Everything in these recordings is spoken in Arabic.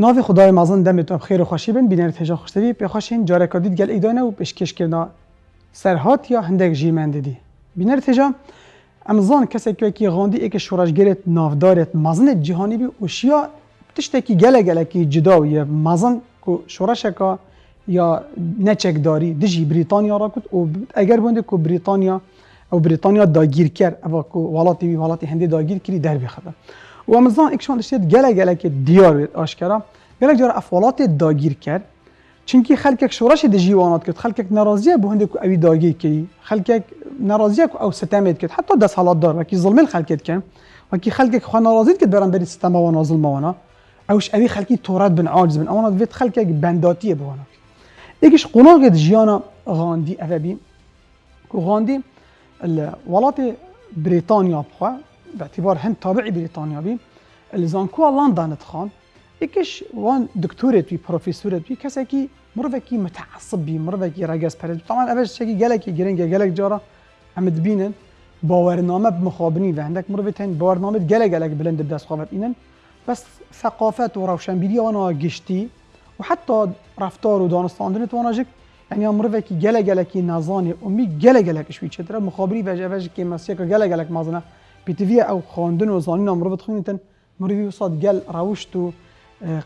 ناف خدای مازن دمتون بخیر و خوشی بن بینر تجا خوشتوی پی خوشین جاره کدید گل ایدانه و پیشکش کرنا. سرهات یا هندک جیمند دی. بینر تجا امزان کسی که کی غاندی ایک شورش گرت نافدارت مازن جهانی بی وشیا تشتکی گله گله کی جدا و یا مازن کو شورش کا یا نچک داری. دجی بریتانیا را کد و اگر بنده کو بریتانیا او بریتانیا داگیر کرد او کو ولاتی وی ولاتی هندی داگیر کری در بخدا و امزان اکشان دشتید گله گله که دیار آشکارا گله جار افولات داگیر کرد. چونکی خلکک شورش د جیوانات کرد خلکک ناراضیه به هنده اوی داگیر کری خلکک ناراضیه أو ستمید کرد. حتی دست حالات دار وکی ظلم خلکت کن وکی خلکک خو ناراضیت کرد برام بری ستم و ظلم وأنا اوش اوی خلکی تورات بن عاجز بن. اوانا ویت خلکک بنداتیه بوانا ایکش قناغ جیانا غاندی اوی غاندی الولايات بريطانيا بخوا باعتبار هند تابعي بريطانيا اللي زانكوا لندن تخان ایکش وان دکتورت بی پروفسورت بی کسی که مروی کی متعصب بی مروی تمام رگز طبعا اولش چکی گله کی گرنگه جارا هم دبینن باورنامه مخابنی و هندک باورنامه گله گله بلند بداس خوابت اینن بس ثقافت و روشنبیری وانا گشتی و حتی رفتار و دانستاندن تو وانا جک. یعنی مروی کی گله گله کی نزانه امی گله گله چتره مخابری وجه وجه کی مسیک گله گله مازنه. پێتویە ئەو خواندن و زانینا مرۆڤ بخوێنێتن مرۆوی وسات گەل ڕاوشت و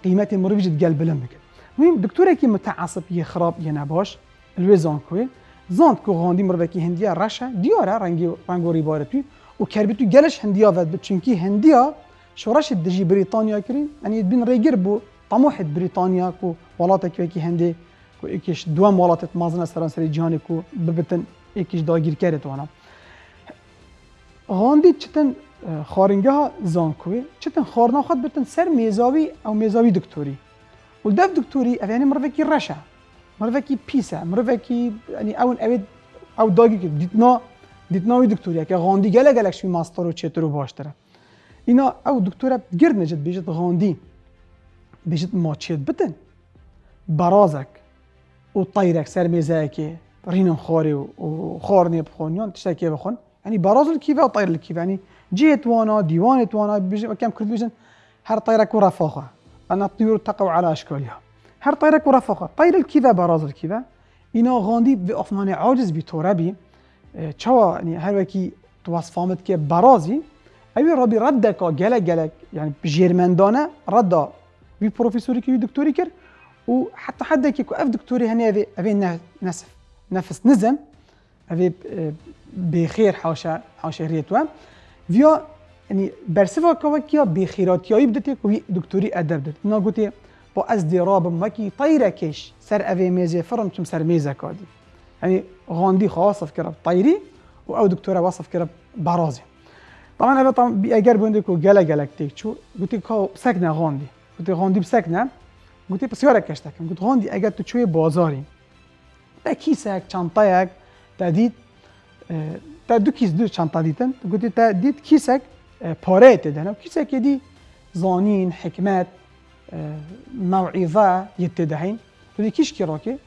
قیمەتی مرۆڤژت گەل بلم بکرد ویم دکتۆرێکی متعاصب یە خراپ یە نەباش لێ زان کوێ زانت کو غاندی مرۆڤێکی هندیە ڕەشە دیارە ڕەنگی ڕنگۆری بارەتوی و کەربیت و گەلش هەندیا بەت بچونکی هەندیا شۆڕەشت دژی بریتانیا کردین ئەنی بین ڕێگر بوو تەمۆحت بریتانیا و وڵاتێکوێکی هەندێ و ئێکیش دوام وڵاتت مازنە سەرانسەری جیانێک و ببتن ئێکیش داگیرکارێتوانە. غاندی چتن خارنگه زانکوی چتن خارنا خود بتن سر میزاوی او میزاوی دکتوری و دف دکتوری یعنی مروکی رشه مروکی پیسه مروکی یعنی اون اوید او داگی که دیتنا دیتناوی دکتوری که غاندی گله گلک شوی ماستر و چطور باشتره اینا او دکتوره گرد نجد بیجت غاندی بیجت ما چید بتن برازک و طيرك سر ميزاكي رينم خوري وخورني بخونيون تشتكي بخون يعني براز الكيفة وطير الكيفة؟ يعني جيت وأنا ديوان وأنا كم كنت بيجن هر طيرك ورفاقة أنا الطيور تقع على أشكالها هر طيرك ورفاقة طير الكيفة براز الكيفة. إنا غاندي بأفمان عاجز بتوربي چوا يعني هر وكي توصفامت كي برازي أبي ربي ردك جلك جلك يعني بجيرمندانه ردا بي بروفيسوري كي دكتوري كر وحتى كيكو اف دكتوري افي افي نسف نفس نزم اوی بخیر حاشا حاشریتوا ویا یعنی برسوا کوا کیا بخیراتیایی بدتی کوی دکتوری ادب دت اینا گوتی با از دیرابم وکی طیره کش سر اوی میزه فرم چم سر میزه کادی یعنی غاندی خواصف کرد طیری و او دکتوره وصف کرد برازی طبعا اوی طبعا اگر بونده کو گله گلک تیک چو گوتی که سکنه غاندی گوتی غاندی بسکنه گوتی پسیاره کشتکم گوت غاندی اگر تو چوی بازاری با کیسه یک چانطه یک تا تا دو کیس دو چانتا دیدن گوتی تا دید کیسک پاره تدن کیسک دی زانین حکمت موعظه یتدهین گوتی کیش کی راکه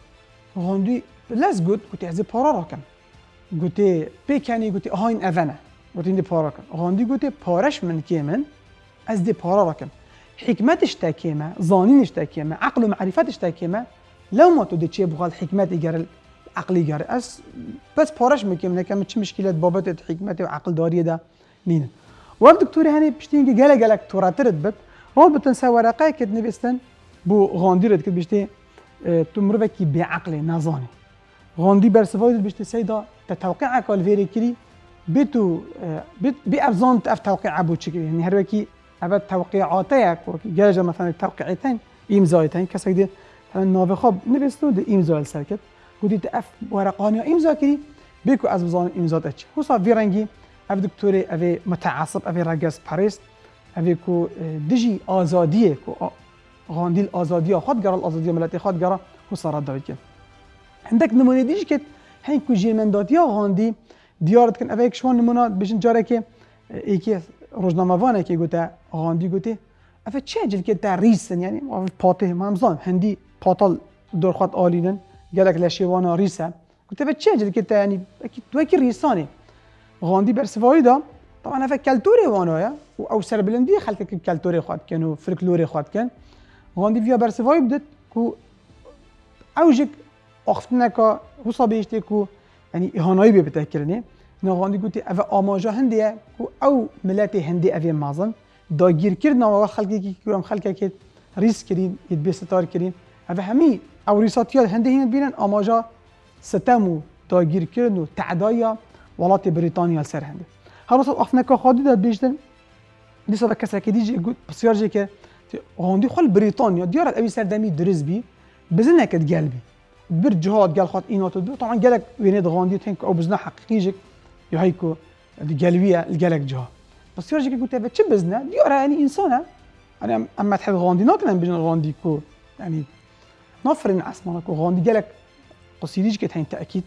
غاندی لز گوت گوتی از پارا راکم گوتی پیکنی گوتی آهین اوانه گوتی دی پارا کن غاندی گوتی پارش من کی من از دی پارا راکم حكمتش تاكيما ظانينش تاكيما عقل ومعرفتش تاكيما لو ما تودي تشي بغال حكمت إيجار عقل إيجار أس بس بارش مكيم كم تش مشكلة بابت حكمتي وعقل دارية ده نين واب دكتوري هاني بشتين جالا جالك توراترد بت هو بتنسى ورقة كد نبستن بو غانديرت كد بشتي آه تمرفكي بعقل نظاني غاندي برسفايد بشتي سيدا تتوقع كالفيري كري بيتو آه بيت بأبزان تف توقع أبو تشكي يعني هروكي أبد توقيعاتك جاجة مثلا توقيعتين إمضايتين كسك دي مثلا ناوي خب نبستو دي إمضاء السركت گودید اف ورقانی امضا کری بیکو از بزان امضا دچ وصا ویرنگی، اف دکتور اف متعصب اف راجس باريس اف كو دجي ازاديه كو غانديل ازاديه خد قرا الازاديه ملاتي خد قرا وصار دايت عندك نمونه ديش كت هين كو یا غاندی دیارت کن اف شون نمونه بشن جاره که ایکی روزنامه که گوته غاندی گوته اف چه جد که تا ریسن یعنی پاته مامزان هندی پاتال درخواد آلینن. لشیوانا ریسه گوته افه چه جل که یعنی تو کی ریسانی. غاندی بر سوایی دا طبعا افه کلتوری وأنا و أو سر بلندی خلق که کلتوری خواهد کن و فرکلوری خواهد کن غاندی ویا برسوای بدت کو اوجک اختنکا حسا بیشتی کو یعنی اهانایی به بتکرنه نه غاندی گوتی أو آماجا هندیه کو أو ملت هندی اوی مازن. داگیر کرد و خلقی کی کورم خلقی که ریس کرین ید به ستار کرین أو همی أو ریساتیات هندی هند بینن آماجا ستم و داگیر کردن و تعدایا ولات بریتانیا سر هنده هر وسط افنکا خادی داد بیشتن دیسا کسی که دیجی گوت بسیار جی که هندی خال بریتانیا دیارت اوی سردمی درز بی بزن نکد قلبي بر جهاد قال خاط اينات دو طبعا قالك وينيد غاندي تنك أو بزنا حقيقي يا هيكو القلبيه قالك جهاد بس يرجع قلت له تشي بزنا ديورا يعني انسانه. أنا اما تحب غاندي ناكل بين غاندي اسمه كو غاندي قالك قصيديش كت تاكيد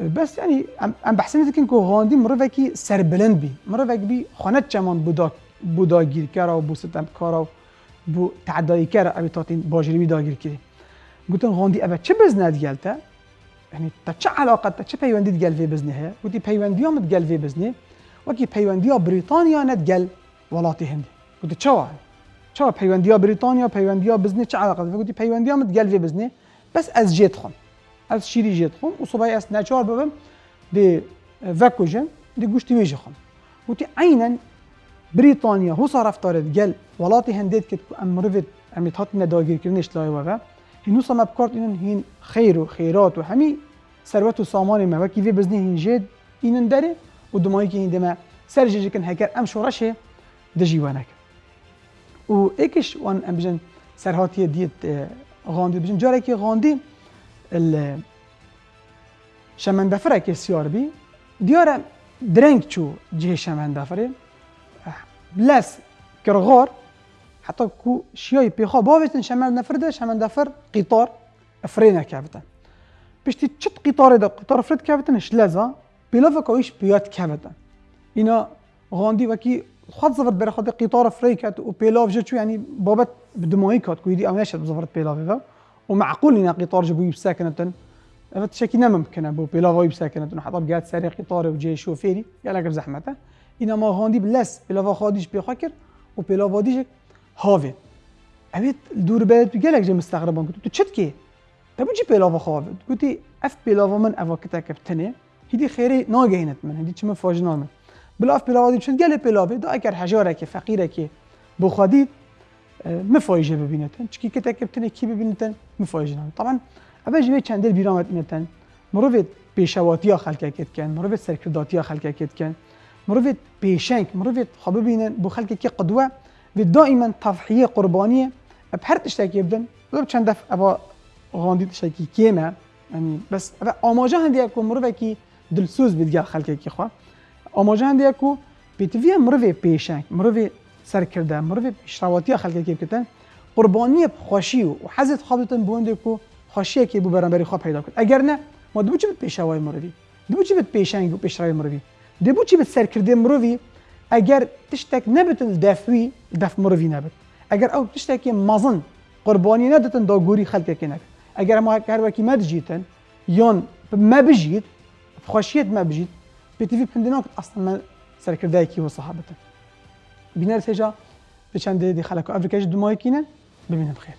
بس يعني ام بحسن لك كو غاندي مرفكي سربلند بي مرفك بي خانت چمان بودا بودا گیر کرا و بو ستم کارا و بو تعدایی کرا ابي تاتين باجری دا گیر کری. گوتن غاندی اوه چه گلته يعني تا؟ چه علاقه تا چه پیوندی گل في بزنه هي گوتی پیوندی هم گل في بزنه وکی پیوندی بریتانیا ند گل ولاتی هندی. گوتی چه چه پیوندی بریتانیا پیوندی بزنه چه علاقه؟ گوتی پیوندی هم گل في بزنه بس از جيت خون. از شیری جيت خون. و صبای اس نچار ببم دی وکوجن دی گوشتی ویجه خون. گوتی عینا بريطانيا هو صار افترض قال ولاتي هنديت كت امرفت امي تحطنا داگیر کردنش لای و هنوسا ما بکارت اینن هین خیر و خیرات و همی ثروت و سامان ما وکی وی بزنی هین جد اینن داره و دمایی که هین دمه سر جیجی کن هکر و اکش وان ام بجن دیت غاندی بجن جاره که غاندی شمندفره که سیار بی دیاره درنگ چو جه شمندفره. بلس کرغار حتی کو شیای پیخوا باوشتن شمندفر ده شمندفر قطار افرینه که بودن پشتی چت قطاره ده قطار افرید که بتن شلزا لزا که ایش پیاد که بودن اینا غاندی وکی خد زفرت بره خد قطار فري كات و بيلاف جتشو يعني بابت بدموي كات كويدي أو بزفرت بيلاف ومعقول ان قطار جبو يبساكنتن فت شكي ممكن ابو بيلاف يبساكنتن حتى بقات ساري قطار وجي شوفيري قال لك بزحمته اینا ما غاندي بلس بلافا خاديش بيخاكر و بيلاف هاوید اوید دور گلک جه مستغربان گفت تو چت کی تا بچی پیلاوا خواهد گفتی اف پیلاوا من اوا کتا کبتنه هیدی خیری ناگهینت من هیدی چه فاجنا من بلاف پیلاوادی چون گل پیلاوی دا اگر هجاره که فقیره که بخوادید مفایجه ببینتن چکی که تکبتن کی ببینتن مفایجه نام طبعا اول جمعه چند دل بیرامت اینتن مروف پیشواتی ها خلق کت کن مروف سرکرداتی ها خلق کت کن مروف پیشنگ مروف خواب ببینن. بو خلق که قدوه و دائما تضحیه قربانی اب هر تشتکی بدن. و چند دفع ابا غاندی تشتکی کیمه. یعنی بس اما آماجه هندی اکو مروف که دلسوز بیدگر خلق که خواه ئاماژیان کو مروی مرۆڤێ مروی مرۆڤێ سەرکردە مرۆڤ پیشراوەتی خەکێکێکردن قربانیە قربانی و حەزت خاڵتن کو خوشی که بو بەرەمبەری خواب پیدا کرد. اگر نه ما دوچی بت مروی مرۆڤی؟ دوچی بت پێشنگ و پێشراوی مرۆڤی؟ دەبووچی بت سەرکردێ مروی اگر تشتک نەبتن دەفوی دف مروی نبت اگر او تشتک مزن قربانی نەدەتن داغوری خالق نەکە اگر ما کاروەکی مەدجیتن یا مبجید، خوشیت مبجید، بتيفي بندناك أصلا ما سركردايكي وصحابتن بينا رسجا بچند دي خلقو افريكاش دمايكينا ببينا بخير